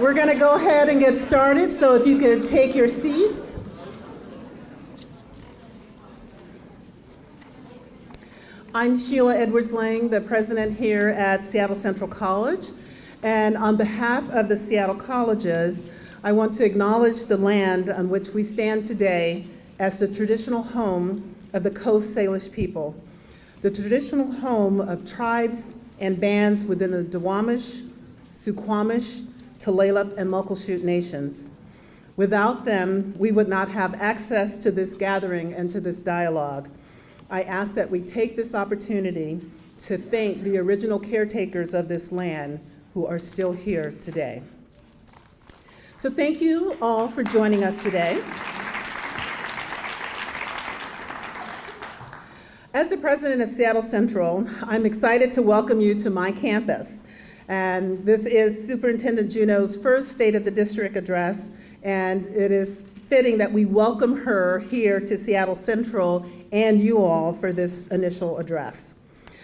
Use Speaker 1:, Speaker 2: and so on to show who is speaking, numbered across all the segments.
Speaker 1: We're going to go ahead and get started, so if you could take your seats. I'm Sheila Edwards Lang, the president here at Seattle Central College. And on behalf of the Seattle colleges, I want to acknowledge the land on which we stand today as the traditional home of the Coast Salish people, the traditional home of tribes and bands within the Duwamish, Suquamish, Tulalip, and Muckleshoot nations. Without them, we would not have access to this gathering and to this dialogue. I ask that we take this opportunity to thank the original caretakers of this land who are still here today. So thank you all for joining us today. As the president of Seattle Central, I'm excited to welcome you to my campus. And this is Superintendent Juneau's first State of the District address, and it is fitting that we welcome her here to Seattle Central and you all for this initial address.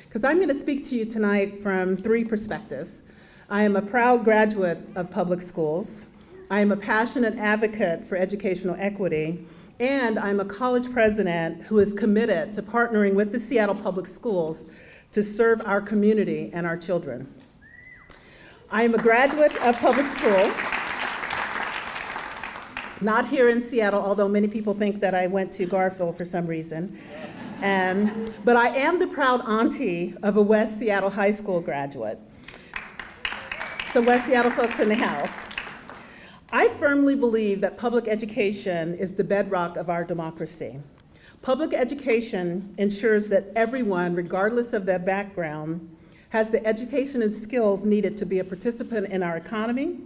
Speaker 1: Because I'm going to speak to you tonight from three perspectives. I am a proud graduate of public schools. I am a passionate advocate for educational equity. And I'm a college president who is committed to partnering with the Seattle Public Schools to serve our community and our children. I am a graduate of public school, not here in Seattle, although many people think that I went to Garfield for some reason. Um, but I am the proud auntie of a West Seattle High School graduate. So West Seattle folks in the house. I firmly believe that public education is the bedrock of our democracy. Public education ensures that everyone, regardless of their background, has the education and skills needed to be a participant in our economy,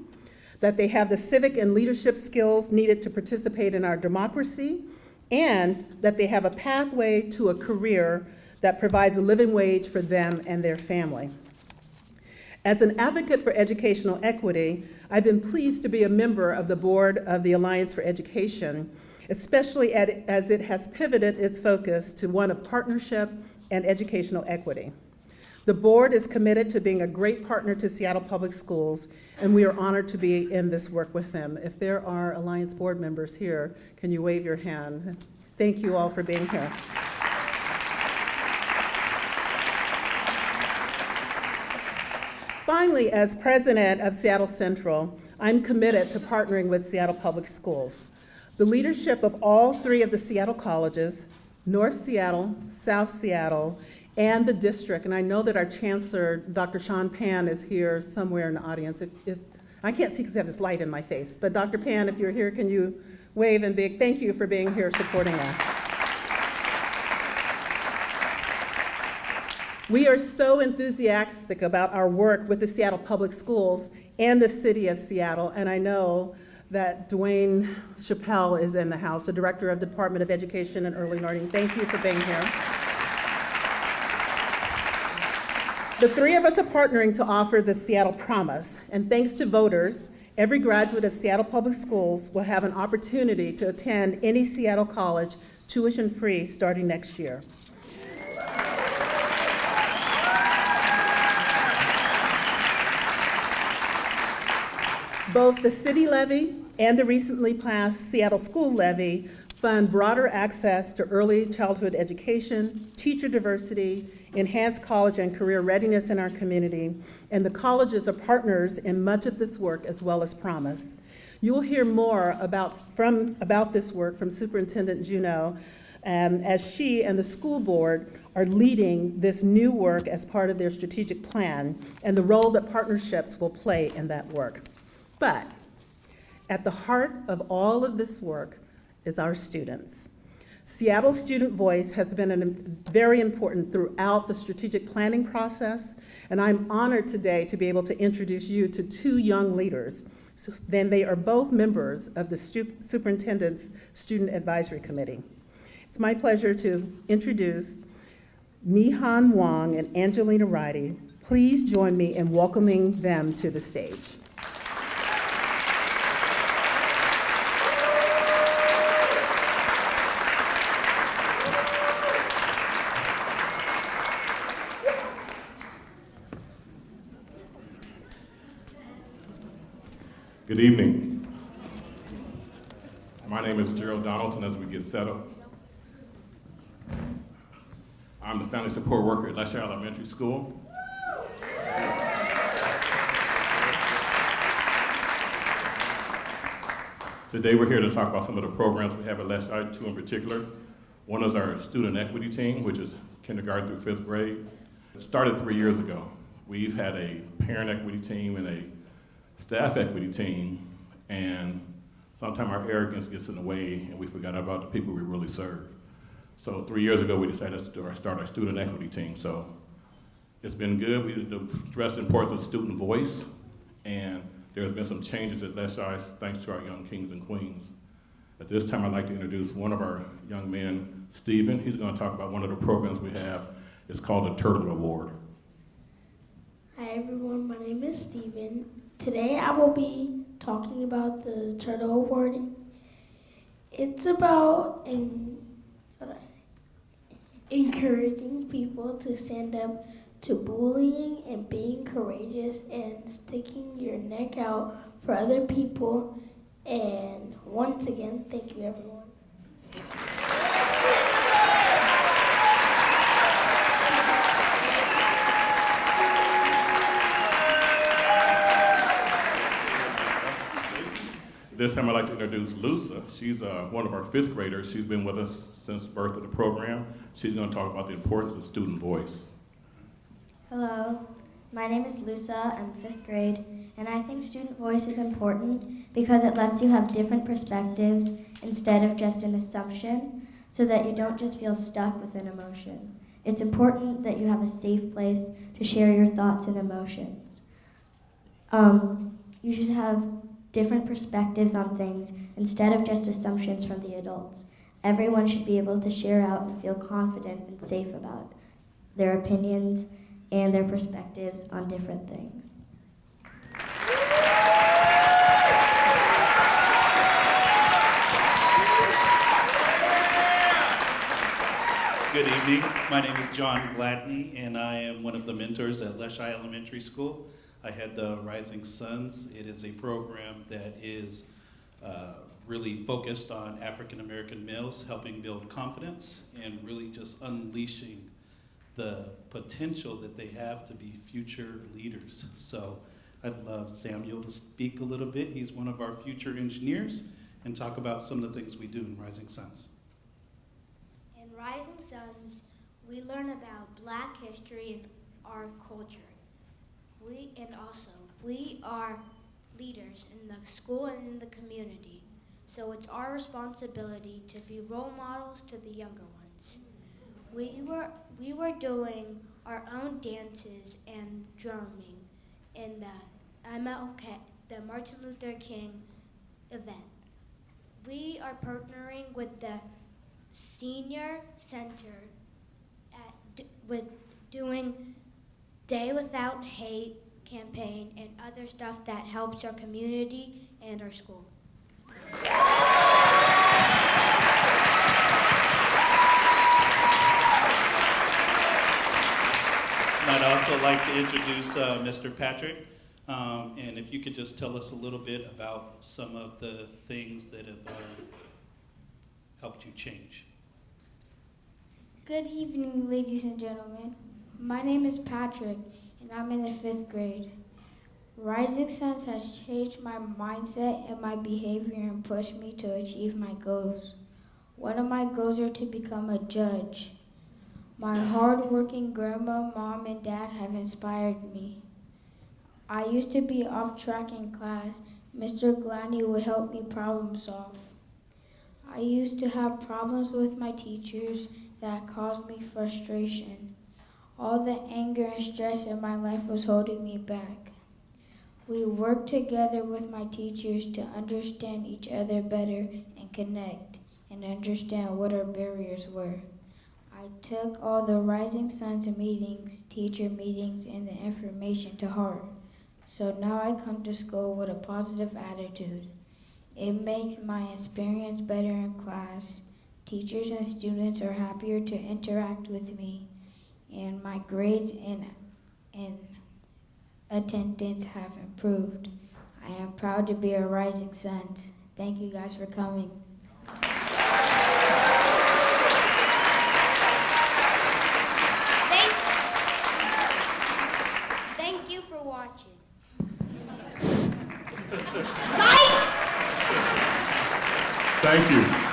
Speaker 1: that they have the civic and leadership skills needed to participate in our democracy, and that they have a pathway to a career that provides a living wage for them and their family. As an advocate for educational equity, I've been pleased to be a member of the board of the Alliance for Education, especially as it has pivoted its focus to one of partnership and educational equity. The board is committed to being a great partner to Seattle Public Schools, and we are honored to be in this work with them. If there are Alliance board members here, can you wave your hand? Thank you all for being here. Finally, as president of Seattle Central, I'm committed to partnering with Seattle Public Schools. The leadership of all three of the Seattle colleges, North Seattle, South Seattle, and the district. And I know that our chancellor, Dr. Shouan Pan, is here somewhere in the audience. If, if I can't see because I have this light in my face, but Dr. Pan, if you're here, can you wave and big thank you for being here supporting us. We are so enthusiastic about our work with the Seattle Public Schools and the City of Seattle, and I know that Dwane Chappelle is in the house, the Director of the Department of Education and Early Learning. Thank you for being here. The three of us are partnering to offer the Seattle Promise, and thanks to voters, every graduate of Seattle Public Schools will have an opportunity to attend any Seattle college tuition-free starting next year. Both the city levy and the recently passed Seattle School Levy fund broader access to early childhood education, teacher diversity, enhance college and career readiness in our community, and the colleges are partners in much of this work as well as Promise. You will hear more about, from, about this work from Superintendent Juneau um, as she and the school board are leading this new work as part of their strategic plan and the role that partnerships will play in that work. But at the heart of all of this work is our students. Seattle student voice has been an, very important throughout the strategic planning process, and I'm honored today to be able to introduce you to two young leaders. So, then they are both members of the Superintendent's Student Advisory Committee. It's my pleasure to introduce Mihan Wong and Angelina Ridey. Please join me in welcoming them to the stage.
Speaker 2: Good evening. My name is Gerald Donaldson as we get settled. I'm the family support worker at Leschi Elementary School. Today we're here to talk about some of the programs we have at Leschi, two in particular. One is our student equity team, which is kindergarten through fifth grade. It started three years ago. We've had a parent equity team and a staff equity team, and sometimes our arrogance gets in the way and we forgot about the people we really serve. So three years ago, we decided to start- our student equity team. So it's been good. We stress the importance of student voice, and there's been some changes at Leschi thanks to our young kings and queens. At this time, I'd like to introduce one of our young men, Stephen. He's going to talk about one of the programs we have. It's called the Turtle Award.
Speaker 3: Hi everyone, my name is Steven. Today I will be talking about the Turtle Award. It's about en- encouraging people to stand up to bullying and being courageous and sticking your neck out for other people. And once again, thank you everyone.
Speaker 2: This time I'd like to introduce Lusa. She's uh, one of our fifth graders. She's been with us since birth of the program. She's going to talk about the importance of student voice.
Speaker 4: Hello, my name is Lusa. I'm fifth grade, and I think student voice is important because it lets you have different perspectives instead of just an assumption, so that you don't just feel stuck with an emotion. It's important that you have a safe place to share your thoughts and emotions. Um, you should have different perspectives on things instead of just assumptions from the adults. Everyone should be able to share out and feel confident and safe about their opinions and their perspectives on different things.
Speaker 5: Good evening. My name is John Gladney, and I am one of the mentors at Leschi Elementary School. I had the Rising Suns. It is a program that is uh, really focused on African American males, helping build confidence and really just unleashing the potential that they have to be future leaders. So I'd love Samuel to speak a little bit. He's one of our future engineers and talk about some of the things we do in Rising Suns.
Speaker 6: In Rising Suns, we learn about black history and our culture. We and also we are leaders in the school and in the community. So it's our responsibility to be role models to the younger ones. We were we were doing our own dances and drumming in the MLK, the Martin Luther King event. We are partnering with the senior center at, with doing Day Without Hate campaign and other stuff that helps our community and our school.
Speaker 5: I'd also like to introduce uh, Mr. Patrick. Um, and if you could just tell us a little bit about some of the things that have uh, helped you change.
Speaker 7: Good evening, ladies and gentlemen. My name is Patrick, and I'm in the fifth grade. Rising Suns has changed my mindset and my behavior and pushed me to achieve my goals. One of my goals are to become a judge. My hardworking grandma, mom, and dad have inspired me. I used to be off track in class. Mr. Gladney would help me problem solve. I used to have problems with my teachers that caused me frustration. All the anger and stress in my life was holding me back. We worked together with my teachers to understand each other better and connect and understand what our barriers were. I took all the Rising Suns meetings, teacher meetings, and the information to heart. So now I come to school with a positive attitude. It makes my experience better in class. Teachers and students are happier to interact with me, and my grades and, and attendance have improved. I am proud to be a Rising Suns. Thank you guys for coming.
Speaker 6: Thank, thank you for watching. Psych!
Speaker 2: Thank you.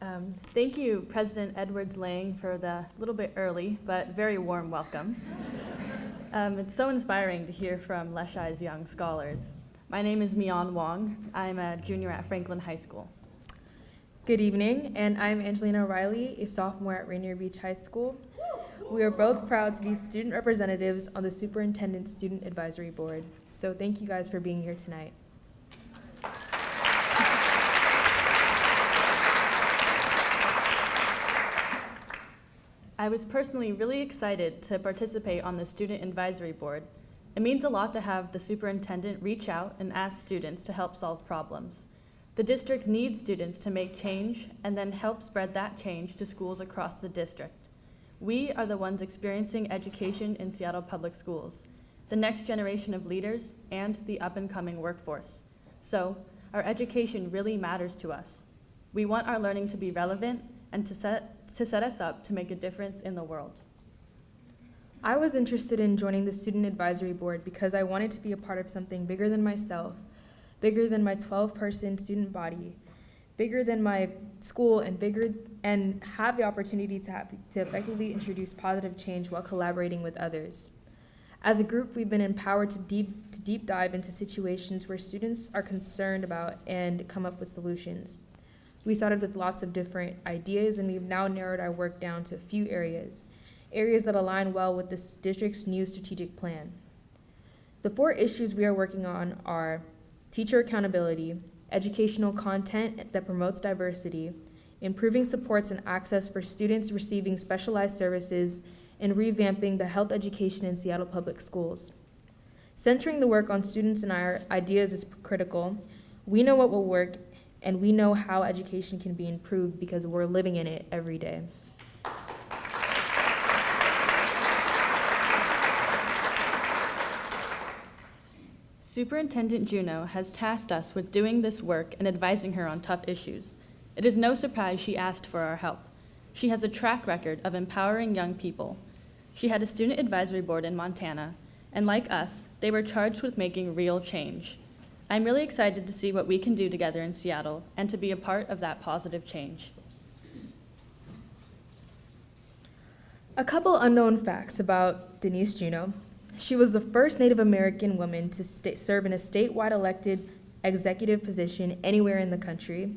Speaker 8: Um, Thank you, President Edwards Lang, for the little bit early but very warm welcome. Um, It's so inspiring to hear from Leschi's young scholars. My name is Mian Wong. I'm a junior at Franklin High School.
Speaker 9: Good evening, and I'm Angelina O'Reilly, a sophomore at Rainier Beach High School. We are both proud to be student representatives on the Superintendent Student Advisory Board. So thank you guys for being here tonight.
Speaker 8: I was personally really excited to participate on the Student Advisory Board. It means a lot to have the superintendent reach out and ask students to help solve problems. The district needs students to make change and then help spread that change to schools across the district. We are the ones experiencing education in Seattle Public Schools, the next generation of leaders and the up-and-coming workforce. So, our education really matters to us. We want our learning to be relevant and to set, to set us up to make a difference in the world.
Speaker 9: I was interested in joining the Student Advisory Board because I wanted to be a part of something bigger than myself, bigger than my 12 person student body, bigger than my school, and bigger and have the opportunity to, have, to effectively introduce positive change while collaborating with others. As a group, we've been empowered to deep, to deep dive into situations where students are concerned about and come up with solutions. We started with lots of different ideas, and we've now narrowed our work down to a few areas, areas that align well with this district's new strategic plan. The four issues we are working on are teacher accountability, educational content that promotes diversity, improving supports and access for students receiving specialized services, and revamping the health education in Seattle Public Schools. Centering the work on students and our ideas is critical. We know what will work, and we know how education can be improved because we're living in it every day.
Speaker 8: Superintendent Juneau has tasked us with doing this work and advising her on tough issues. It is no surprise she asked for our help. She has a track record of empowering young people. She had a student advisory board in Montana, and like us, they were charged with making real change. I'm really excited to see what we can do together in Seattle and to be a part of that positive change.
Speaker 9: A couple unknown facts about Denise Juneau. She was the first Native American woman to serve in a statewide elected executive position anywhere in the country.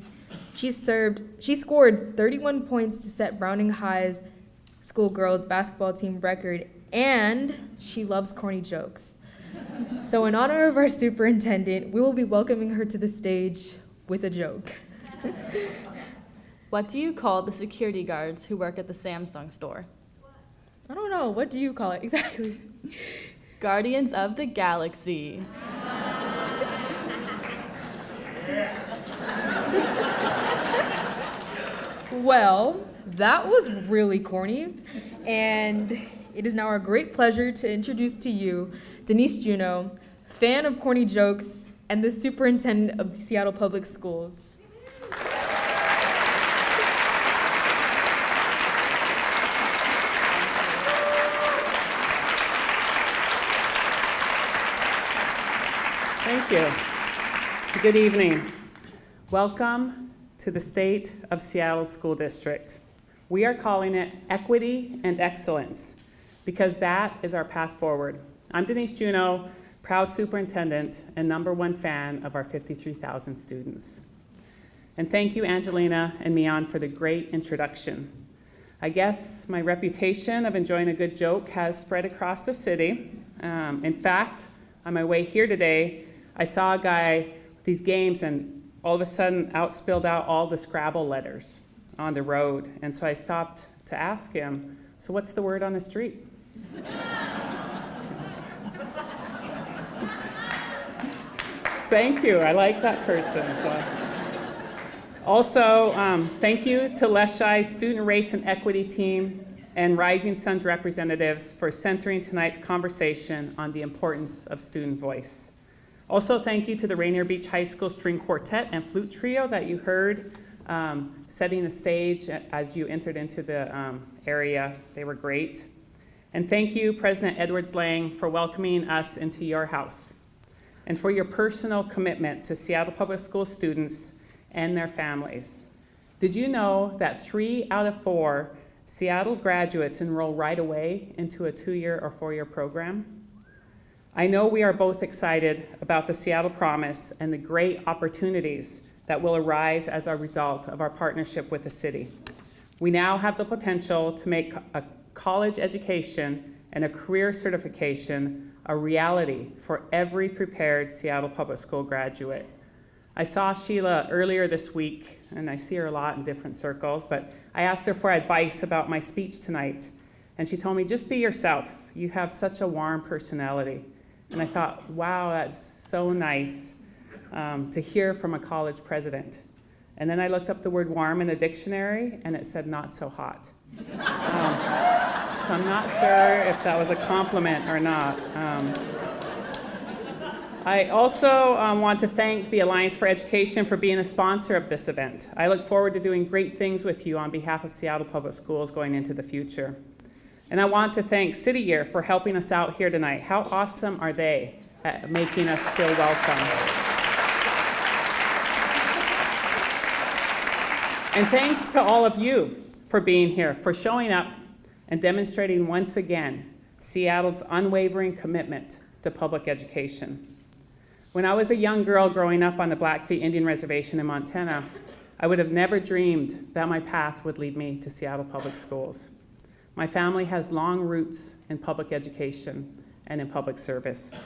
Speaker 9: She served, she scored 31 points to set Browning High's school girls basketball team record, and she loves corny jokes. So, in honor of our superintendent, we will be welcoming her to the stage with a joke.
Speaker 8: What do you call the security guards who work at the Samsung store?
Speaker 9: I don't know, what do you call it exactly?
Speaker 8: Guardians of the Galaxy.
Speaker 9: Well, that was really corny, and it is now our great pleasure to introduce to you Denise Juneau, fan of corny jokes and the superintendent of Seattle Public Schools.
Speaker 10: Thank you. Good evening. Welcome to the State of Seattle School District. We are calling it Equity and Excellence because that is our path forward. I'm Denise Juneau, proud superintendent and number one fan of our 53,000 students. And thank you, Angelina and Mian, for the great introduction. I guess my reputation of enjoying a good joke has spread across the city. Um, in fact, on my way here today, I saw a guy with these games and all of a sudden out spilled out all the Scrabble letters on the road. And so I stopped to ask him, so what's the word on the street? Thank you. I like that person. Also, um, thank you to Leschi's Student Race and Equity Team and Rising Suns representatives for centering tonight's conversation on the importance of student voice. Also, thank you to the Rainier Beach High School String Quartet and Flute Trio that you heard um, setting the stage as you entered into the um, area. They were great. And thank you, President Edwards Lang, for welcoming us into your house and for your personal commitment to Seattle Public School students and their families. Did you know that three out of four Seattle graduates enroll right away into a two-year or four-year program? I know we are both excited about the Seattle Promise and the great opportunities that will arise as a result of our partnership with the city. We now have the potential to make a college education and a career certification a reality for every prepared Seattle Public School graduate. I saw Sheila earlier this week, and I see her a lot in different circles, but I asked her for advice about my speech tonight. And she told me, just be yourself. You have such a warm personality. And I thought, wow, that's so nice um, to hear from a college president. And then I looked up the word warm in the dictionary, and it said not so hot. Um, so I'm not sure if that was a compliment or not. Um, I also um, want to thank the Alliance for Education for being a sponsor of this event. I look forward to doing great things with you on behalf of Seattle Public Schools going into the future. And I want to thank City Year for helping us out here tonight. How awesome are they at making us feel welcome? And thanks to all of you for being here, for showing up and demonstrating once again Seattle's unwavering commitment to public education. When I was a young girl growing up on the Blackfeet Indian Reservation in Montana, I would have never dreamed that my path would lead me to Seattle Public Schools. My family has long roots in public education and in public service.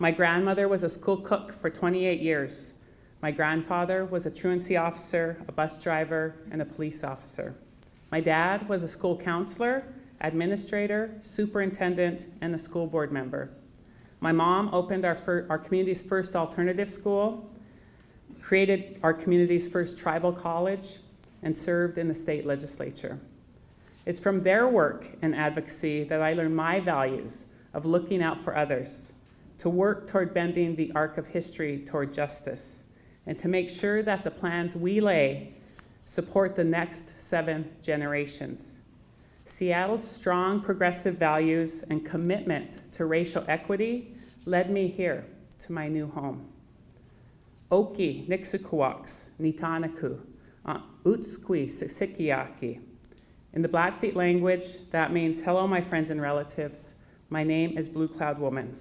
Speaker 10: My grandmother was a school cook for 28 years. My grandfather was a truancy officer, a bus driver, and a police officer. My dad was a school counselor, administrator, superintendent, and a school board member. My mom opened our, our community's first alternative school, created our community's first tribal college, and served in the state legislature. It's from their work and advocacy that I learned my values of looking out for others, to work toward bending the arc of history toward justice, and to make sure that the plans we lay support the next seven generations. Seattle's strong progressive values and commitment to racial equity led me here to my new home. Oki, Nixukwaks, Nitanaku, uh, Utskwi, Sikiaki. In the Blackfeet language, that means, hello, my friends and relatives. My name is Blue Cloud Woman.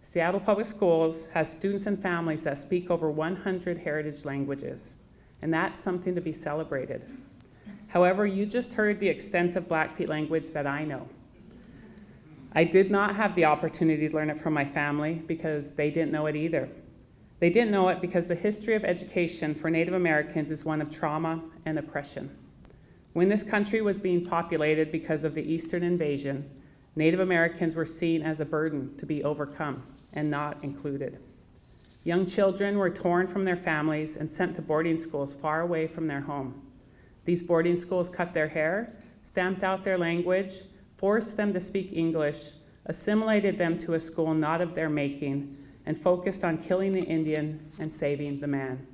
Speaker 10: Seattle Public Schools has students and families that speak over 100 heritage languages, and that's something to be celebrated. However, you just heard the extent of Blackfeet language that I know. I did not have the opportunity to learn it from my family because they didn't know it either. They didn't know it because the history of education for Native Americans is one of trauma and oppression. When this country was being populated because of the Eastern invasion, Native Americans were seen as a burden to be overcome and not included. Young children were torn from their families and sent to boarding schools far away from their home. These boarding schools cut their hair, stamped out their language, forced them to speak English, assimilated them to a school not of their making, and focused on killing the Indian and saving the man.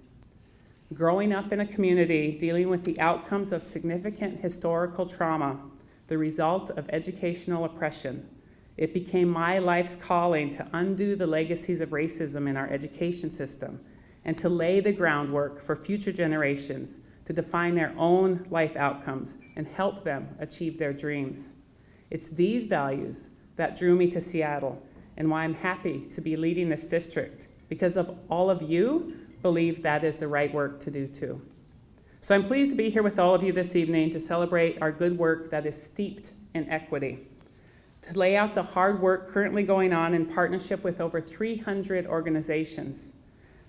Speaker 10: Growing up in a community dealing with the outcomes of significant historical trauma, the result of educational oppression, it became my life's calling to undo the legacies of racism in our education system and to lay the groundwork for future generations to define their own life outcomes and help them achieve their dreams. It's these values that drew me to Seattle and why I'm happy to be leading this district because of all of you believe that is the right work to do too. So I'm pleased to be here with all of you this evening to celebrate our good work that is steeped in equity, to lay out the hard work currently going on in partnership with over 300 organizations,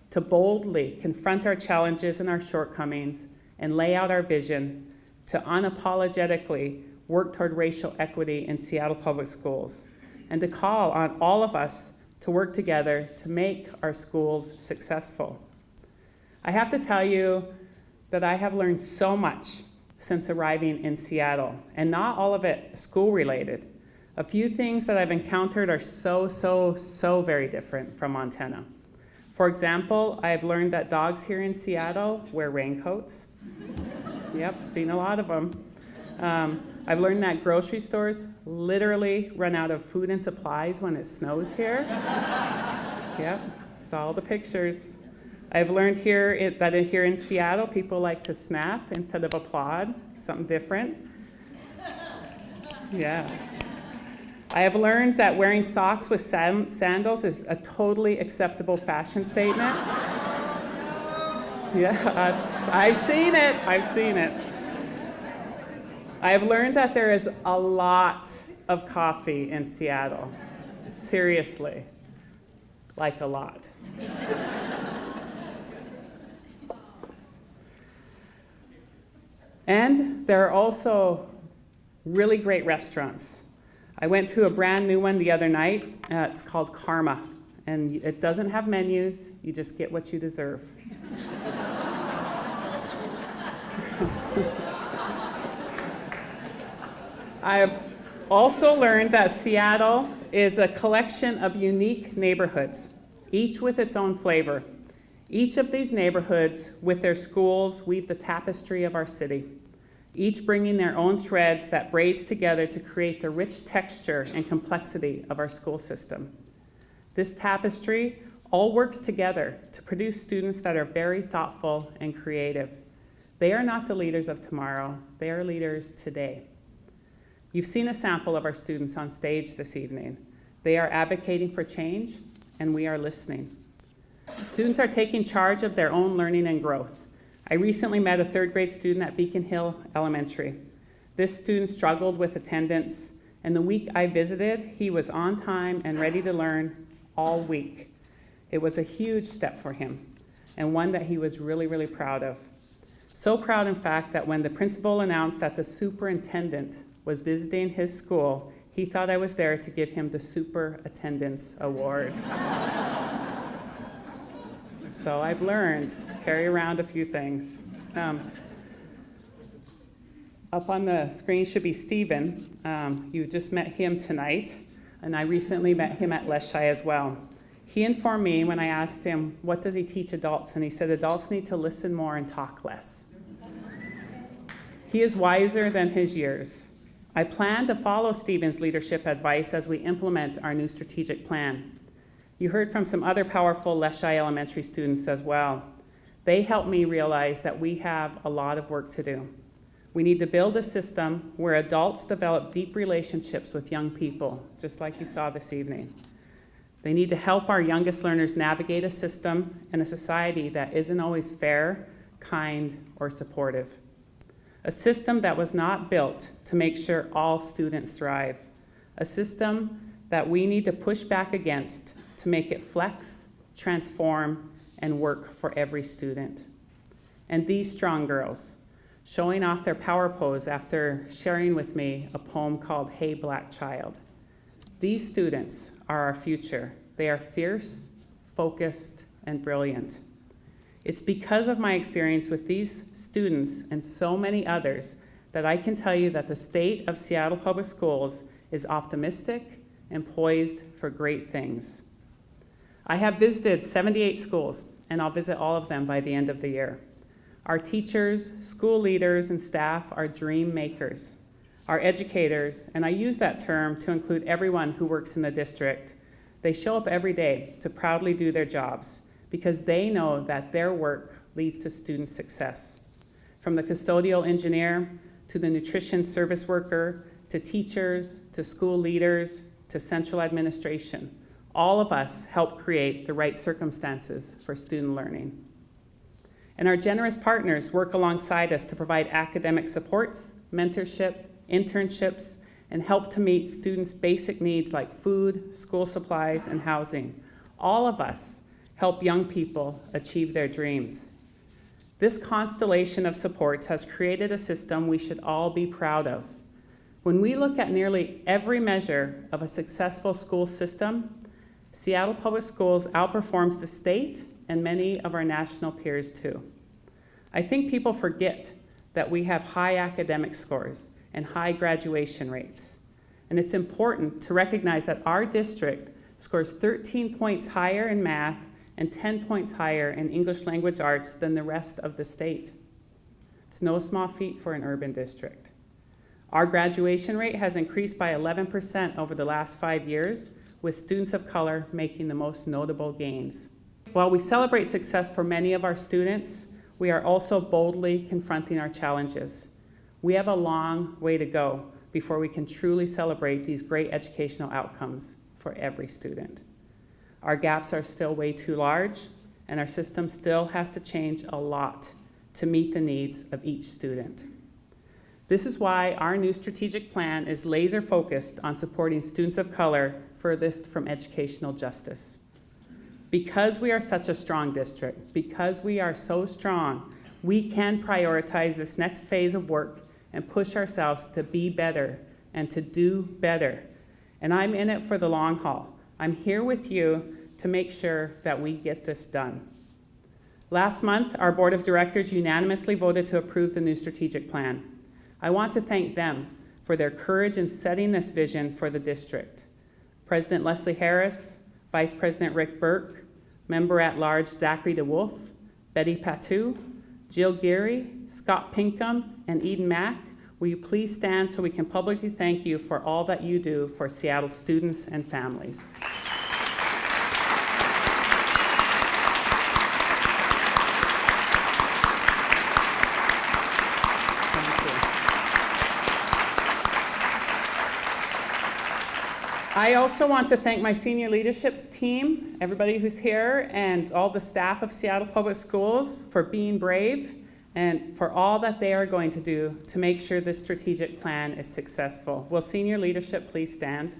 Speaker 10: to boldly confront our challenges and our shortcomings and lay out our vision, to unapologetically work toward racial equity in Seattle Public Schools, and to call on all of us to work together to make our schools successful. I have to tell you that I have learned so much since arriving in Seattle, and not all of it school related. A few things that I've encountered are so, so, so very different from Montana. For example, I've learned that dogs here in Seattle wear raincoats. yep, seen a lot of them. Um, I've learned that grocery stores literally run out of food and supplies when it snows here. yep, saw all the pictures. I've learned here it, that here in Seattle, people like to snap instead of applaud, something different. Yeah. I have learned that wearing socks with sandals is a totally acceptable fashion statement. Yeah, I've seen it. I've seen it. I have learned that there is a lot of coffee in Seattle. Seriously, like a lot. and there are also really great restaurants. I went to a brand new one the other night. Uh, it's called Karma, and it doesn't have menus. You just get what you deserve. I have also learned that Seattle is a collection of unique neighborhoods, each with its own flavor. Each of these neighborhoods, with their schools, weave the tapestry of our city, each bringing their own threads that braids together to create the rich texture and complexity of our school system. This tapestry all works together to produce students that are very thoughtful and creative. They are not the leaders of tomorrow, they are leaders today. You've seen a sample of our students on stage this evening. They are advocating for change, and we are listening. Students are taking charge of their own learning and growth. I recently met a third grade student at Beacon Hill Elementary. This student struggled with attendance, and the week I visited, he was on time and ready to learn all week. It was a huge step for him, and one that he was really, really proud of. So proud, in fact, that when the principal announced that the superintendent was visiting his school, he thought I was there to give him the Super Attendance Award. so I've learned, carry around a few things. Um, up on the screen should be Stephen. Um, you just met him tonight, and I recently met him at Leschi as well. He informed me when I asked him, what does he teach adults? And he said, adults need to listen more and talk less. He is wiser than his years. I plan to follow Stephen's leadership advice as we implement our new strategic plan. You heard from some other powerful Leschi Elementary students as well. They helped me realize that we have a lot of work to do. We need to build a system where adults develop deep relationships with young people, just like you saw this evening. They need to help our youngest learners navigate a system and a society that isn't always fair, kind, or supportive a system that was not built to make sure all students thrive, a system that we need to push back against to make it flex, transform, and work for every student. And these strong girls, showing off their power pose after sharing with me a poem called Hey Black Child. These students are our future. They are fierce, focused, and brilliant. It's because of my experience with these students and so many others that I can tell you that the state of Seattle Public Schools is optimistic and poised for great things. I have visited 78 schools, and I'll visit all of them by the end of the year. Our teachers, school leaders, and staff are dream makers. Our educators, and I use that term to include everyone who works in the district, they show up every day to proudly do their jobs because they know that their work leads to student success. From the custodial engineer to the nutrition service worker to teachers to school leaders to central administration, all of us help create the right circumstances for student learning. And our generous partners work alongside us to provide academic supports, mentorship, internships, and help to meet students' basic needs like food, school supplies, and housing. All of us help young people achieve their dreams. This constellation of supports has created a system we should all be proud of. When we look at nearly every measure of a successful school system, Seattle Public Schools outperforms the state and many of our national peers too. I think people forget that we have high academic scores and high graduation rates. And it's important to recognize that our district scores 13 points higher in math and 10 points higher in English language arts than the rest of the state. It's no small feat for an urban district. Our graduation rate has increased by 11% over the last five years, with students of color making the most notable gains. While we celebrate success for many of our students, we are also boldly confronting our challenges. We have a long way to go before we can truly celebrate these great educational outcomes for every student. Our gaps are still way too large, and our system still has to change a lot to meet the needs of each student. This is why our new strategic plan is laser focused on supporting students of color furthest from educational justice. Because we are such a strong district, because we are so strong, we can prioritize this next phase of work and push ourselves to be better and to do better. And I'm in it for the long haul. I'm here with you to make sure that we get this done. Last month, our board of directors unanimously voted to approve the new strategic plan. I want to thank them for their courage in setting this vision for the district. President Leslie Harris, Vice President Rick Burke, Member at Large Zachary DeWolf, Betty Patu, Jill Geary, Scott Pinkham, and Eden Mack, will you please stand so we can publicly thank you for all that you do for Seattle students and families. I also want to thank my senior leadership team, everybody who's here, and all the staff of Seattle Public Schools for being brave and for all that they are going to do to make sure this strategic plan is successful. Will senior leadership please stand?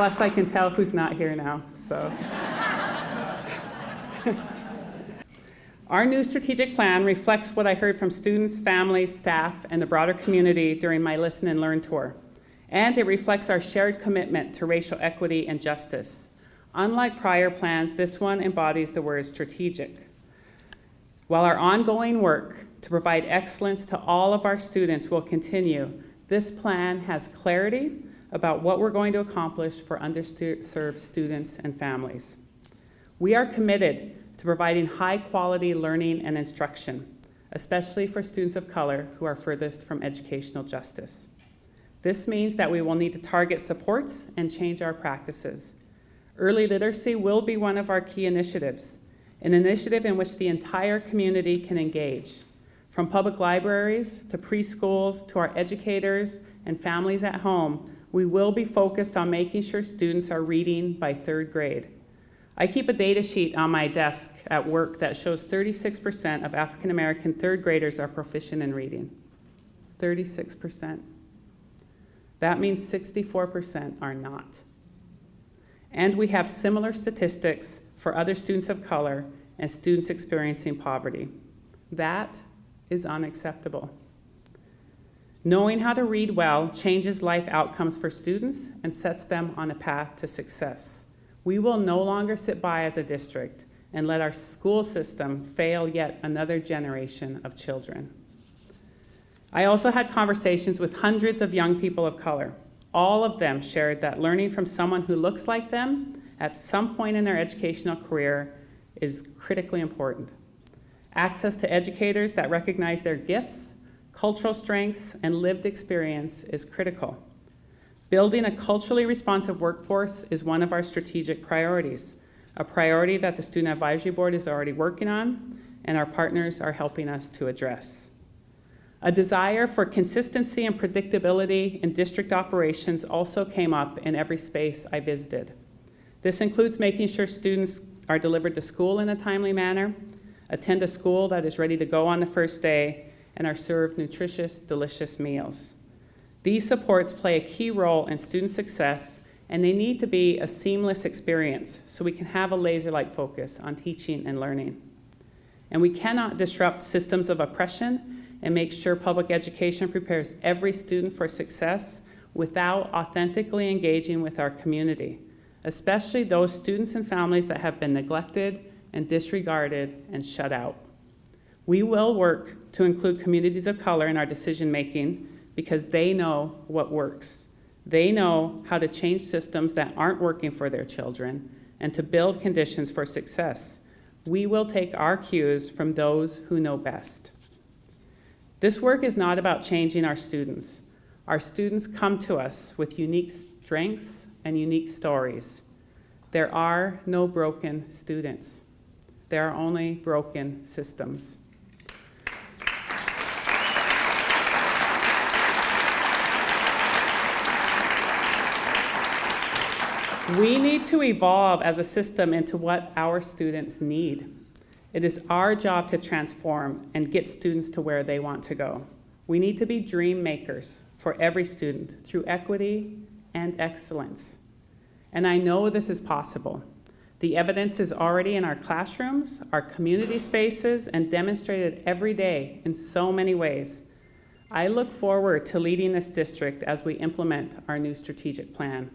Speaker 10: Plus, I can tell who's not here now, so. Our new strategic plan reflects what I heard from students, families, staff, and the broader community during my Listen and Learn tour. And it reflects our shared commitment to racial equity and justice. Unlike prior plans, this one embodies the word strategic. While our ongoing work to provide excellence to all of our students will continue, this plan has clarity about what we're going to accomplish for underserved students and families. We are committed to providing high quality learning and instruction, especially for students of color who are furthest from educational justice. This means that we will need to target supports and change our practices. Early literacy will be one of our key initiatives, an initiative in which the entire community can engage, from public libraries to preschools to our educators and families at home we will be focused on making sure students are reading by third grade. I keep a data sheet on my desk at work that shows 36% of African American third graders are proficient in reading. 36%. That means 64% are not. And we have similar statistics for other students of color and students experiencing poverty. That is unacceptable. Knowing how to read well changes life outcomes for students and sets them on a path to success. We will no longer sit by as a district and let our school system fail yet another generation of children. I also had conversations with hundreds of young people of color. All of them shared that learning from someone who looks like them at some point in their educational career is critically important. Access to educators that recognize their gifts cultural strengths, and lived experience is critical. Building a culturally responsive workforce is one of our strategic priorities, a priority that the Student Advisory Board is already working on and our partners are helping us to address. A desire for consistency and predictability in district operations also came up in every space I visited. This includes making sure students are delivered to school in a timely manner, attend a school that is ready to go on the first day, and are served nutritious, delicious meals. These supports play a key role in student success and they need to be a seamless experience so we can have a laser-like focus on teaching and learning. And we cannot disrupt systems of oppression and make sure public education prepares every student for success without authentically engaging with our community, especially those students and families that have been neglected and disregarded and shut out. We will work to include communities of color in our decision making because they know what works. They know how to change systems that aren't working for their children and to build conditions for success. We will take our cues from those who know best. This work is not about changing our students. Our students come to us with unique strengths and unique stories. There are no broken students. There are only broken systems. We need to evolve as a system into what our students need. It is our job to transform and get students to where they want to go. We need to be dream makers for every student through equity and excellence. And I know this is possible. The evidence is already in our classrooms, our community spaces, and demonstrated every day in so many ways. I look forward to leading this district as we implement our new strategic plan.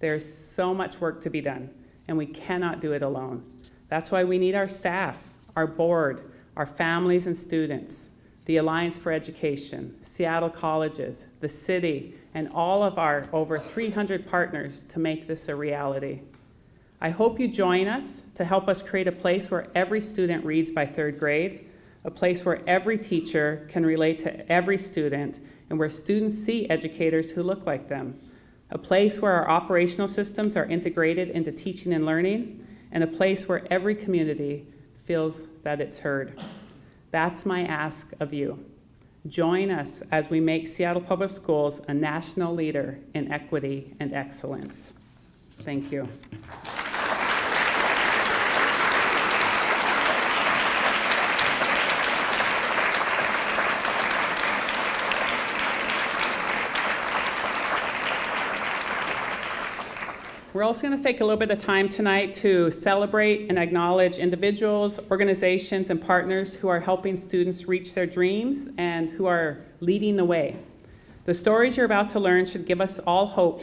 Speaker 10: There's so much work to be done, and we cannot do it alone. That's why we need our staff, our board, our families and students, the Alliance for Education, Seattle Colleges, the city, and all of our over 300 partners to make this a reality. I hope you join us to help us create a place where every student reads by third grade, a place where every teacher can relate to every student, and where students see educators who look like them a place where our operational systems are integrated into teaching and learning, and a place where every community feels that it's heard. That's my ask of you. Join us as we make Seattle Public Schools a national leader in equity and excellence. Thank you. We're also going to take a little bit of time tonight to celebrate and acknowledge individuals, organizations, and partners who are helping students reach their dreams and who are leading the way. The stories you're about to learn should give us all hope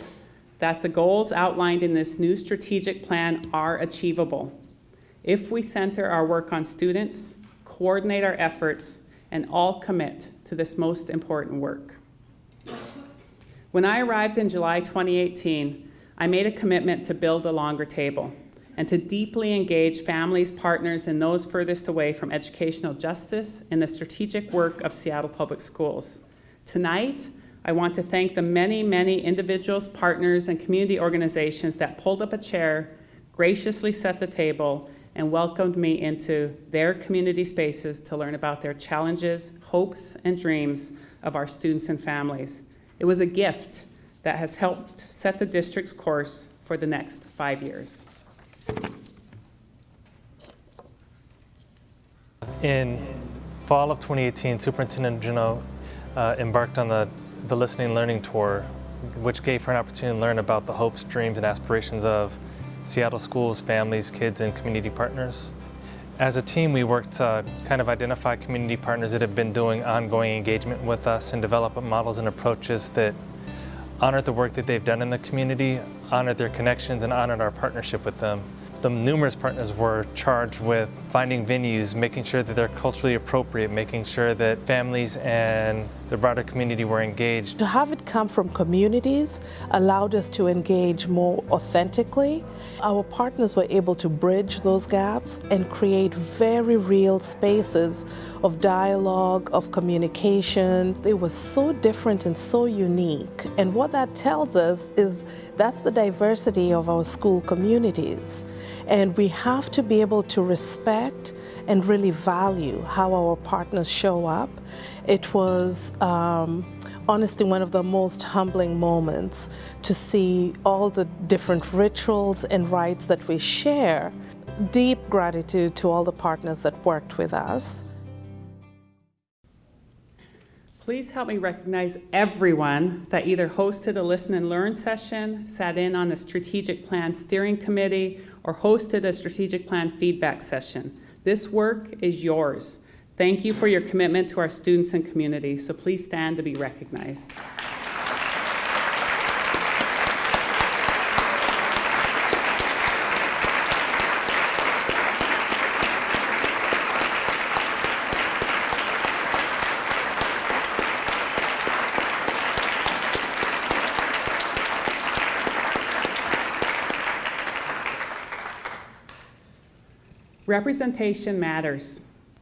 Speaker 10: that the goals outlined in this new strategic plan are achievable if we center our work on students, coordinate our efforts, and all commit to this most important work. When I arrived in July 2018, I made a commitment to build a longer table and to deeply engage families, partners, and those furthest away from educational justice in the strategic work of Seattle Public Schools. Tonight, I want to thank the many, many individuals, partners, and community organizations that pulled up a chair, graciously set the table, and welcomed me into their community spaces to learn about their challenges, hopes, and dreams of our students and families. It was a gift that has helped set the district's course for the next five years.
Speaker 11: In fall of 2018, Superintendent Juneau uh, embarked on the, the Listening Learning Tour, which gave her an opportunity to learn about the hopes, dreams, and aspirations of Seattle schools, families, kids, and community partners. As a team, we worked to kind of identify community partners that have been doing ongoing engagement with us and develop models and approaches that honored the work that they've done in the community, honored their connections, and honored our partnership with them. The numerous partners were charged with finding venues, making sure that they're culturally appropriate, making sure that families and the broader community were engaged.
Speaker 12: To have it come from communities allowed us to engage more authentically. Our partners were able to bridge those gaps and create very real spaces of dialogue, of communication. They were so different and so unique. And what that tells us is that's the diversity of our school communities. And we have to be able to respect and really value how our partners show up. It was um, honestly one of the most humbling moments to see all the different rituals and rites that we share. Deep gratitude to all the partners that worked with us.
Speaker 10: Please help me recognize everyone that either hosted a listen and learn session, sat in on a strategic plan steering committee, or hosted a strategic plan feedback session. This work is yours. Thank you for your commitment to our students and community, so please stand to be recognized. Representation matters.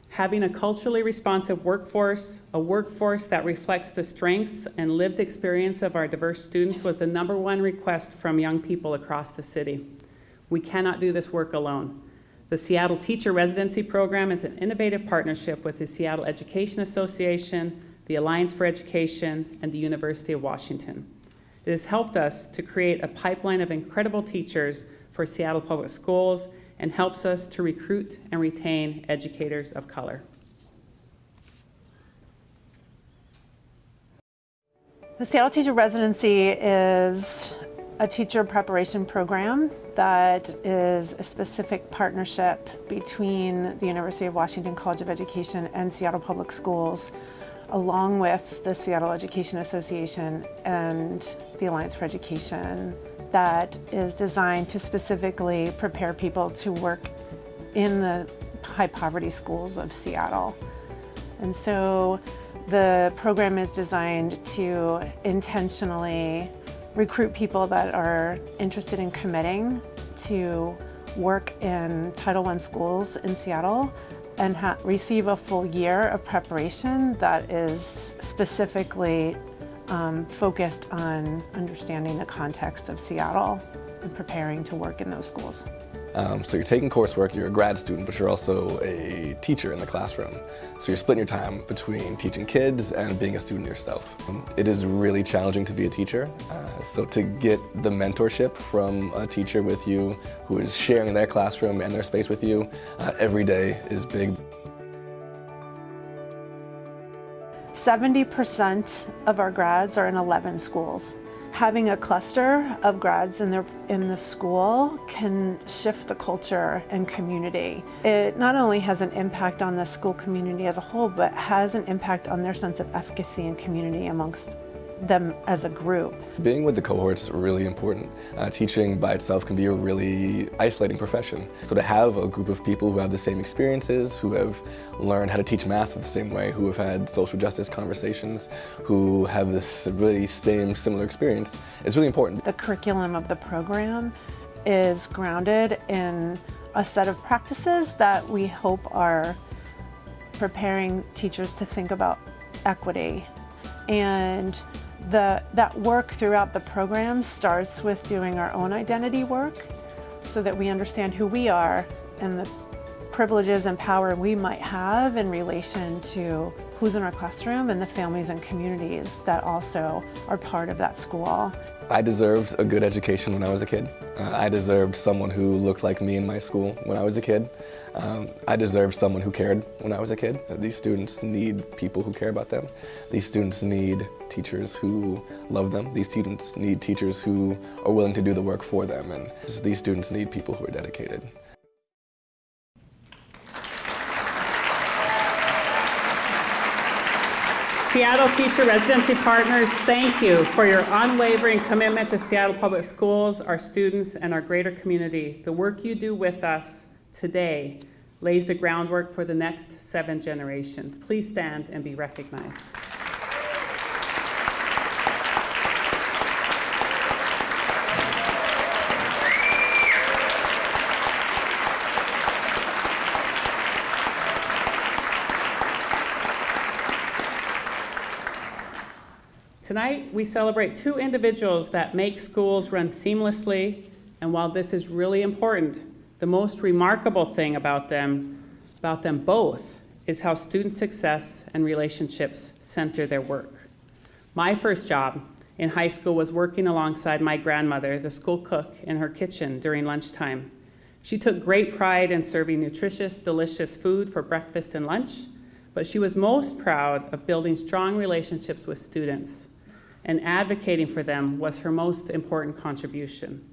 Speaker 10: Having a culturally responsive workforce, a workforce that reflects the strengths and lived experience of our diverse students was the number one request from young people across the city. We cannot do this work alone. The Seattle Teacher Residency Program is an innovative partnership with the Seattle Education Association, the Alliance for Education, and the University of Washington. It has helped us to create a pipeline of incredible teachers for Seattle Public Schools and helps us to recruit and retain educators of color.
Speaker 13: The Seattle Teacher Residency is a teacher preparation program that is a specific partnership between the University of Washington College of Education and Seattle Public Schools, along with the Seattle Education Association and the Alliance for Education that is designed to specifically prepare people to work in the high poverty schools of Seattle. And so the program is designed to intentionally recruit people that are interested in committing to work in Title I schools in Seattle and receive a full year of preparation that is specifically um, focused on understanding the context of Seattle and preparing to work in those schools.
Speaker 14: Um, so you're taking coursework, you're a grad student, but you're also a teacher in the classroom. So you're splitting your time between teaching kids and being a student yourself. It is really challenging to be a teacher. Uh, so to get the mentorship from a teacher with you who is sharing their classroom and their space with you uh, every day is big.
Speaker 13: 70% of our grads are in 11 schools. Having a cluster of grads in, their, in the school can shift the culture and community. It not only has an impact on the school community as a whole, but has an impact on their sense of efficacy and community amongst them as a group.
Speaker 14: Being with the cohort's really important. Uh, teaching by itself can be a really isolating profession. So to have a group of people who have the same experiences, who have learned how to teach math the same way, who have had social justice conversations, who have this really same similar experience, is really important.
Speaker 13: The curriculum of the program is grounded in a set of practices that we hope are preparing teachers to think about equity and the, that work throughout the program starts with doing our own identity work so that we understand who we are and the privileges and power we might have in relation to who's in our classroom and the families and communities that also are part of that school.
Speaker 14: I deserved a good education when I was a kid. Uh, I deserved someone who looked like me in my school when I was a kid. Um, I deserved someone who cared when I was a kid. These students need people who care about them. These students need teachers who love them. These students need teachers who are willing to do the work for them. And these students need people who are dedicated.
Speaker 10: Seattle Teacher Residency Partners, thank you for your unwavering commitment to Seattle Public Schools, our students, and our greater community. The work you do with us today lays the groundwork for the next seven generations. Please stand and be recognized. Tonight, we celebrate two individuals that make schools run seamlessly, and while this is really important, the most remarkable thing about them, about them both, is how student success and relationships center their work. My first job in high school was working alongside my grandmother, the school cook, in her kitchen during lunchtime. She took great pride in serving nutritious, delicious food for breakfast and lunch, but she was most proud of building strong relationships with students, and advocating for them was her most important contribution.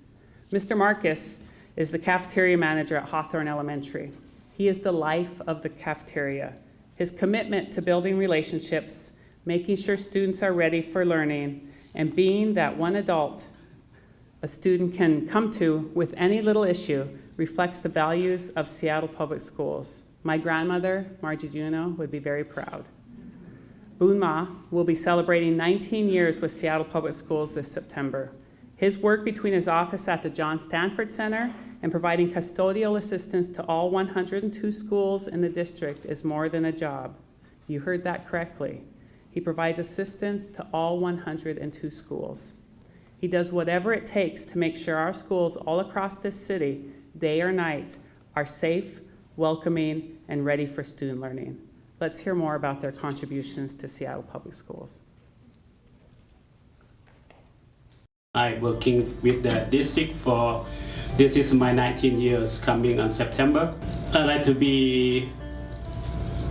Speaker 10: Mr. Marcus is the cafeteria manager at Hawthorne Elementary. He is the life of the cafeteria. His commitment to building relationships, making sure students are ready for learning, and being that one adult a student can come to with any little issue reflects the values of Seattle Public Schools. My grandmother, Margie Juno, would be very proud. Boon Ma will be celebrating 19 years with Seattle Public Schools this September. His work between his office at the John Stanford Center and providing custodial assistance to all 102 schools in the district is more than a job. You heard that correctly. He provides assistance to all 102 schools. He does whatever it takes to make sure our schools all across this city, day or night, are safe, welcoming, and ready for student learning. Let's hear more about their contributions to Seattle Public Schools.
Speaker 15: I'm working with the district for, this is my 19 years coming on September. I like to be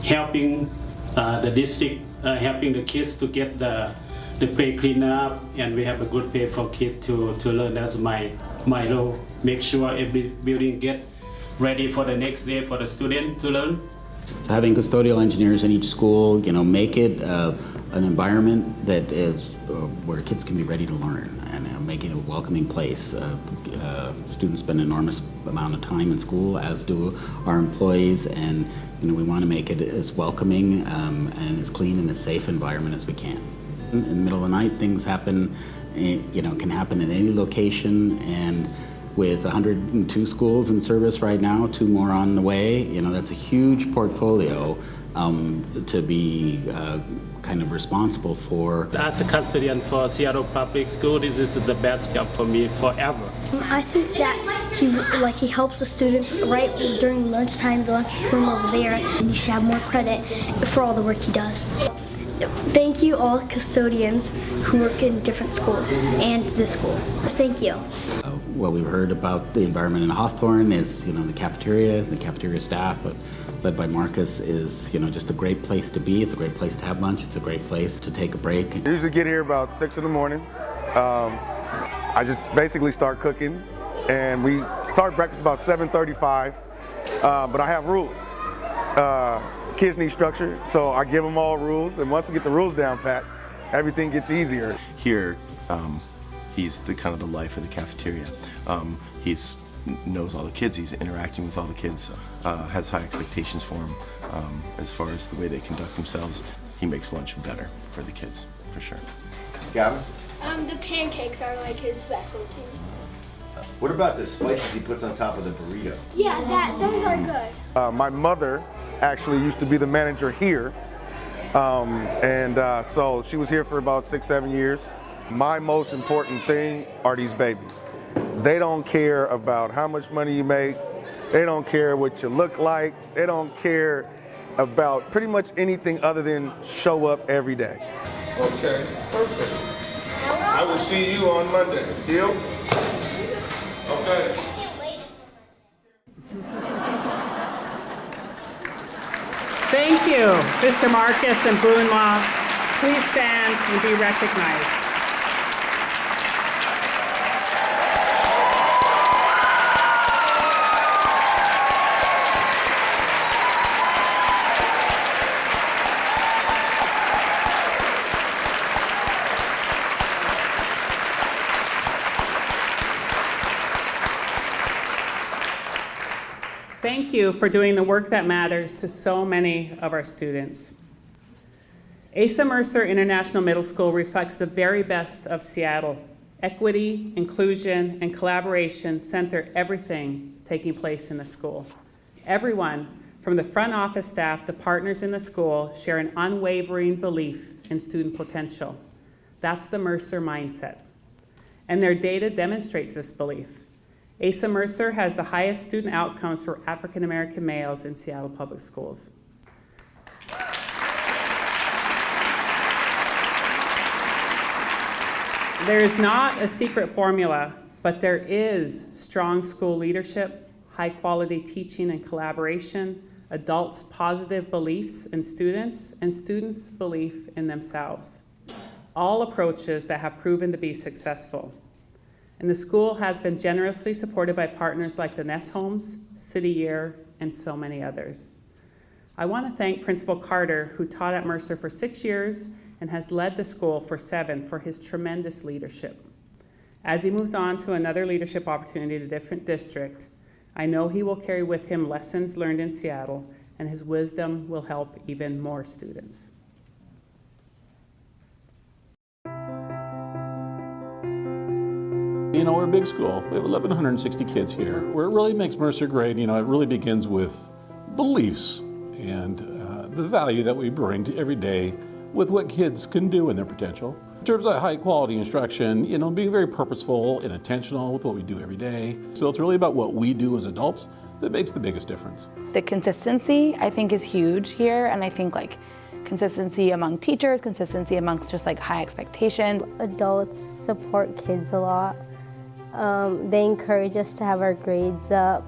Speaker 15: helping uh, the district, uh, helping the kids to get the, the play clean up and we have a good pay for kids to, to learn. That's my, my role. Make sure every building get ready for the next day for the student to learn.
Speaker 16: So having custodial engineers in each school, you know, make it uh, an environment that is uh, where kids can be ready to learn and uh, make it a welcoming place. Uh, uh, students spend an enormous amount of time in school, as do our employees, and you know, we want to make it as welcoming um, and as clean and as safe environment as we can. In the middle of the night, things happen, eh, you know, can happen in any location, and with 102 schools in service right now, two more on the way. You know, that's a huge portfolio um, to be uh, kind of responsible for.
Speaker 15: As a custodian for Seattle Public School, this is the best job for me forever.
Speaker 17: I think that he like he helps the students right during lunchtime, the lunchroom over there, and you should have more credit for all the work he does. Thank you all custodians who work in different schools and this school. Thank you.
Speaker 16: Uh, what we've heard about the environment in Hawthorne is, you know, the cafeteria, the cafeteria staff, led by Marcus, is, you know, just a great place to be. It's a great place to have lunch. It's a great place to take a break.
Speaker 18: I usually get here about 6 in the morning. Um, I just basically start cooking, and we start breakfast about 7.35, uh, but I have rules. Uh, kids need structure, so I give them all rules, and once we get the rules down pat, everything gets easier.
Speaker 19: Here, um, he's the kind of the life of the cafeteria. Um, he's knows all the kids, he's interacting with all the kids, uh, has high expectations for them um, as far as the way they conduct themselves. He makes lunch better for the kids, for sure.
Speaker 20: Gavin?
Speaker 3: Um, the pancakes are like his specialty.
Speaker 20: What about the spices he puts on top of the burrito?
Speaker 3: Yeah, that those are good.
Speaker 18: Uh, my mother actually used to be the manager here, um, and uh, so she was here for about six, seven years. My most important thing are these babies. They don't care about how much money you make. They don't care what you look like. They don't care about pretty much anything other than show up every day.
Speaker 21: Okay, perfect. I will see you on Monday. Deal? Okay.
Speaker 10: Thank you, Mr. Marcus and Boon Ma. Please stand and be recognized. Thank you for doing the work that matters to so many of our students. Asa Mercer International Middle School reflects the very best of Seattle. Equity, inclusion, and collaboration center everything taking place in the school. Everyone, from the front office staff to partners in the school, share an unwavering belief in student potential. That's the Mercer mindset. And their data demonstrates this belief. Asa Mercer has the highest student outcomes for African American males in Seattle Public Schools. There is not a secret formula, but there is strong school leadership, high quality teaching and collaboration, adults' positive beliefs in students, and students' belief in themselves. All approaches that have proven to be successful. And the school has been generously supported by partners like the Nesholms, City Year, and so many others. I want to thank Principal Carter, who taught at Mercer for six years and has led the school for seven, for his tremendous leadership. As he moves on to another leadership opportunity at a different district, I know he will carry with him lessons learned in Seattle, and his wisdom will help even more students.
Speaker 22: You know, we're a big school. We have 1,160 kids here. Where it really makes Mercer great, you know, it really begins with beliefs and uh, the value that we bring to every day with what kids can do and their potential. In terms of high quality instruction, you know, being very purposeful and intentional with what we do every day. So it's really about what we do as adults that makes the biggest difference.
Speaker 23: The consistency, I think, is huge here, and I think like consistency among teachers, consistency amongst just like high expectations.
Speaker 24: Adults support kids a lot. Um, they encourage us to have our grades up.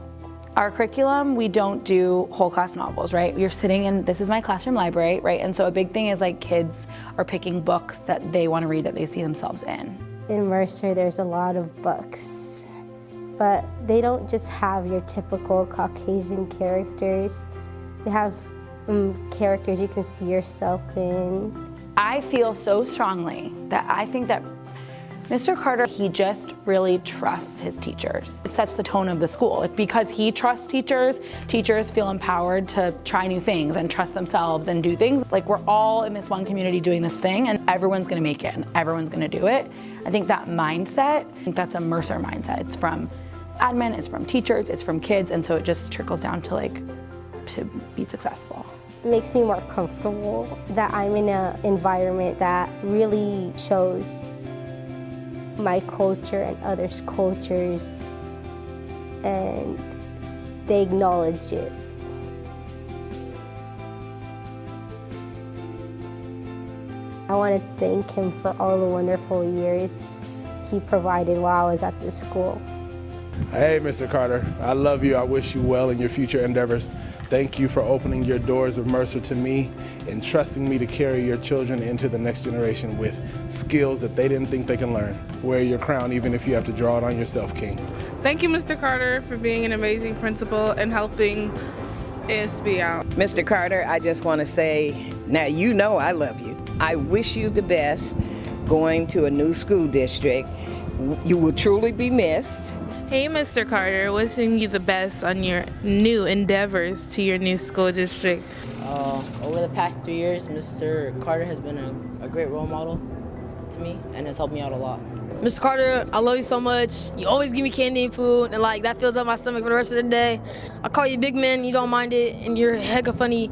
Speaker 23: Our curriculum, we don't do whole class novels, right? You're sitting in, this is my classroom library, right? And so a big thing is like kids are picking books that they want to read that they see themselves in.
Speaker 24: In Mercer, there's a lot of books, but they don't just have your typical Caucasian characters. They have um, characters you can see yourself in.
Speaker 23: I feel so strongly that I think that Mr. Carter, he just really trusts his teachers. It sets the tone of the school. Because he trusts teachers, teachers feel empowered to try new things and trust themselves and do things. Like we're all in this one community doing this thing and everyone's gonna make it and everyone's gonna do it. I think that mindset, I think that's a Mercer mindset. It's from admin, it's from teachers, it's from kids, and so it just trickles down to like, to be successful.
Speaker 24: It makes me more comfortable that I'm in an environment that really shows my culture and others' cultures, and they acknowledge it. I want to thank him for all the wonderful years he provided while I was at this school.
Speaker 25: Hey, Mr. Carter, I love you. I wish you well in your future endeavors. Thank you for opening your doors of Mercer to me and trusting me to carry your children into the next generation with skills that they didn't think they can learn. Wear your crown even if you have to draw it on yourself, King.
Speaker 26: Thank you, Mr. Carter, for being an amazing principal and helping ASB out.
Speaker 27: Mr. Carter, I just want to say, now you know I love you. I wish you the best going to a new school district. You will truly be missed.
Speaker 26: Hey, Mr. Carter, wishing you the best on your new endeavors to your new school district.
Speaker 28: Uh, over the past three years, Mr. Carter has been a, a great role model to me and has helped me out a lot.
Speaker 29: Mr. Carter, I love you so much. You always give me candy and food, and like that fills up my stomach for the rest of the day. I call you big man, you don't mind it, and you're hecka funny.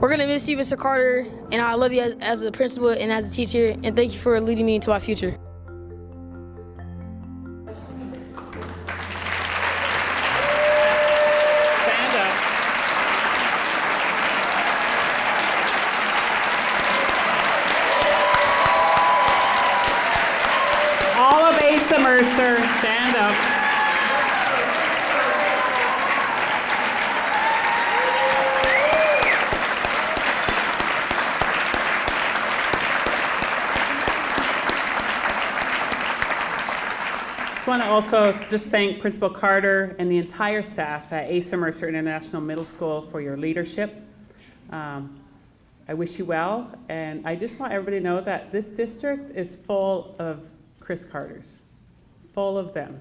Speaker 29: We're gonna miss you, Mr. Carter, and I love you as, as a principal and as a teacher, and thank you for leading me into my future.
Speaker 10: Mercer, stand up. Just want to also just thank Principal Carter and the entire staff at Asa Mercer International Middle School for your leadership. Um, I wish you well, and I just want everybody to know that this district is full of Chris Carters, full of them.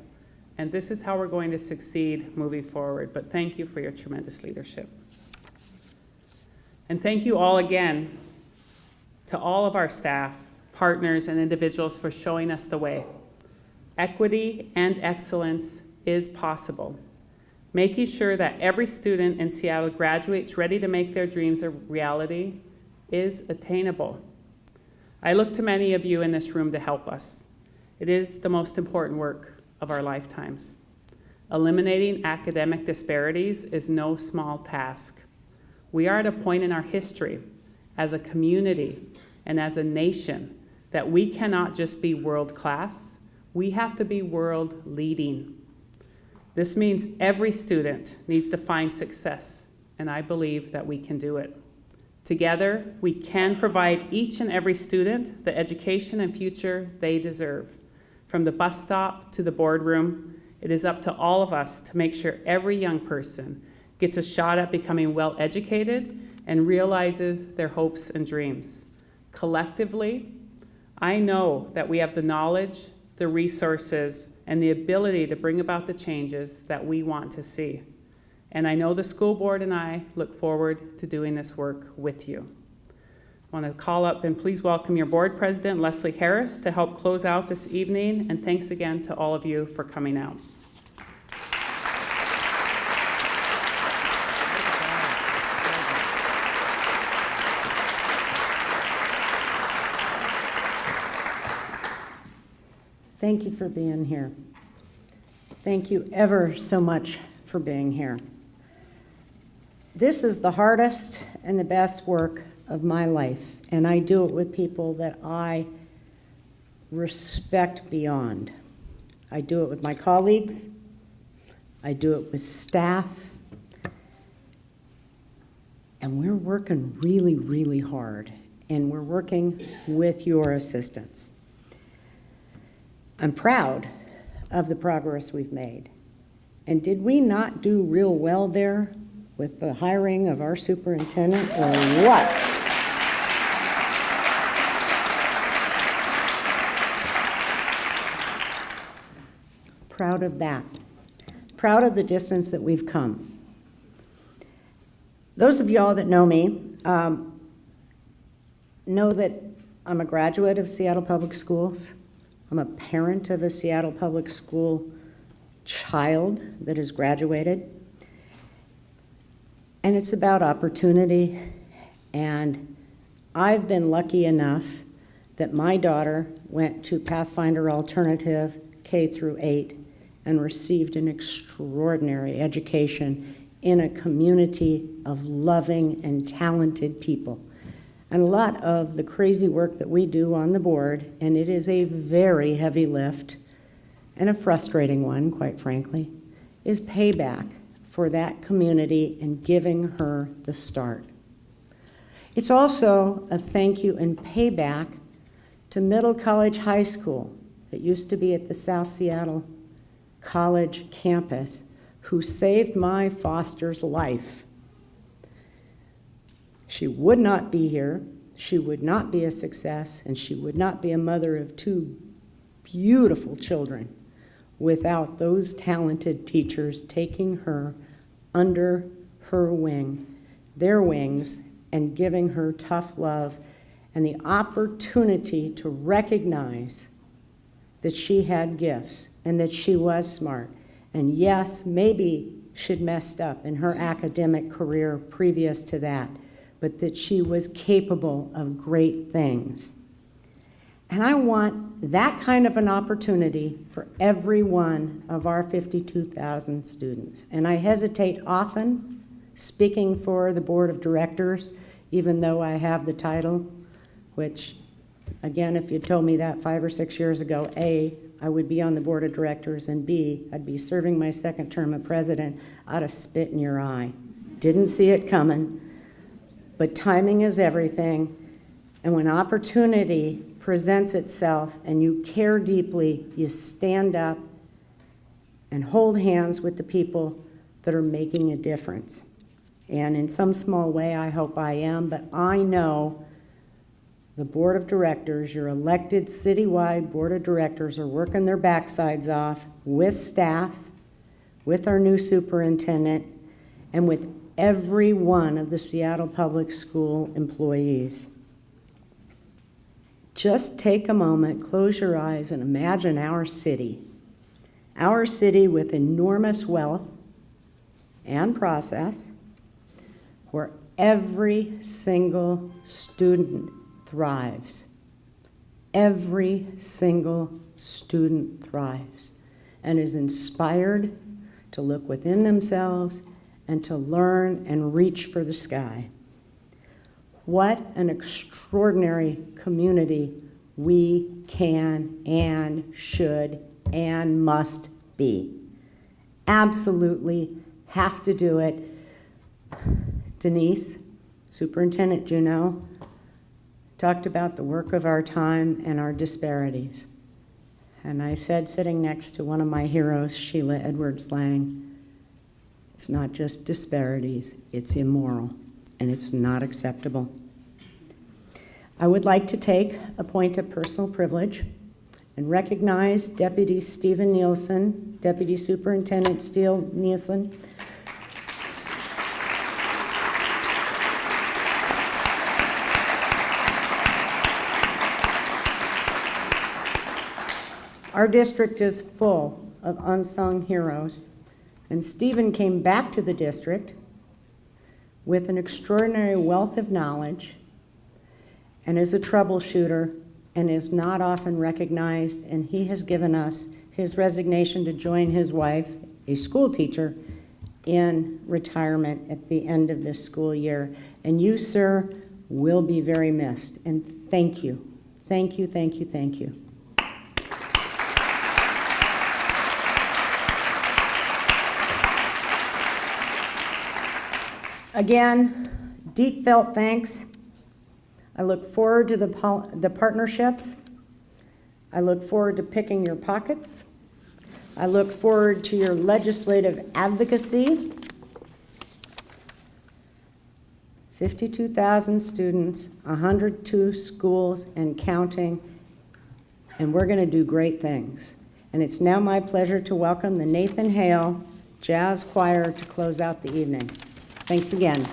Speaker 10: And this is how we're going to succeed moving forward. But thank you for your tremendous leadership. And thank you all again to all of our staff, partners, and individuals for showing us the way. Equity and excellence is possible. Making sure that every student in Seattle graduates ready to make their dreams a reality is attainable. I look to many of you in this room to help us. It is the most important work of our lifetimes. Eliminating academic disparities is no small task. We are at a point in our history as a community and as a nation that we cannot just be world class, we have to be world leading. This means every student needs to find success and I believe that we can do it. Together, we can provide each and every student the education and future they deserve. From the bus stop to the boardroom, it is up to all of us to make sure every young person gets a shot at becoming well educated and realizes their hopes and dreams. Collectively, I know that we have the knowledge, the resources, and the ability to bring about the changes that we want to see. And I know the school board and I look forward to doing this work with you. I want to call up and please welcome your board president, Leslie Harris, to help close out this evening. And thanks again to all of you for coming out.
Speaker 30: Thank you for being here. Thank you ever so much for being here. This is the hardest and the best work of my life, and I do it with people that I respect beyond. I do it with my colleagues, I do it with staff, and we're working really, really hard, and we're working with your assistance. I'm proud of the progress we've made. And did we not do real well there with the hiring of our superintendent or what? Proud of that. Proud of the distance that we've come. Those of y'all that know me um, know that I'm a graduate of Seattle Public Schools. I'm a parent of a Seattle Public School child that has graduated. And it's about opportunity. And I've been lucky enough that my daughter went to Pathfinder Alternative K through 8 and received an extraordinary education in a community of loving and talented people. And a lot of the crazy work that we do on the board, and it is a very heavy lift and a frustrating one, quite frankly, is payback for that community and giving her the start. It's also a thank you and payback to Middle College High School that used to be at the South Seattle College campus who saved my foster's life. She would not be here, she would not be a success, and she would not be a mother of two beautiful children without those talented teachers taking her under her wing, their wings, and giving her tough love and the opportunity to recognize that she had gifts and that she was smart. And yes, maybe she'd messed up in her academic career previous to that, but that she was capable of great things. And I want that kind of an opportunity for every one of our 52,000 students. And I hesitate often speaking for the board of directors, even though I have the title, which, again, if you told me that five or six years ago, A, I would be on the board of directors, and B, I'd be serving my second term of president, I'd have spit in your eye. Didn't see it coming, but timing is everything. And when opportunity presents itself and you care deeply, you stand up and hold hands with the people that are making a difference. And in some small way, I hope I am, but I know the board of directors, your elected citywide board of directors, are working their backsides off with staff, with our new superintendent, and with every one of the Seattle Public School employees. Just take a moment, close your eyes, and imagine our city. Our city with enormous wealth and process, where every single student thrives. Every single student thrives and is inspired to look within themselves and to learn and reach for the sky. What an extraordinary community we can and should and must be. Absolutely have to do it. Denise, Superintendent Juneau, talked about the work of our time and our disparities. And I said, sitting next to one of my heroes, Sheila Edwards Lange, it's not just disparities, it's immoral, and it's not acceptable. I would like to take a point of personal privilege and recognize Deputy Stephen Nielsen, Deputy Superintendent Steve Nielsen, Our district is full of unsung heroes, and Stephen came back to the district with an extraordinary wealth of knowledge and is a troubleshooter and is not often recognized, and he has given us his resignation to join his wife, a school teacher, in retirement at the end of this school year. And you, sir, will be very missed. And thank you. Thank you, thank you, thank you. Again, deep felt thanks. I look forward to the, the partnerships. I look forward to picking your pockets. I look forward to your legislative advocacy. 52,000 students, 102 schools and counting, and we're going to do great things. And it's now my pleasure to welcome the Nathan Hale Jazz Choir to close out the evening. Thanks again.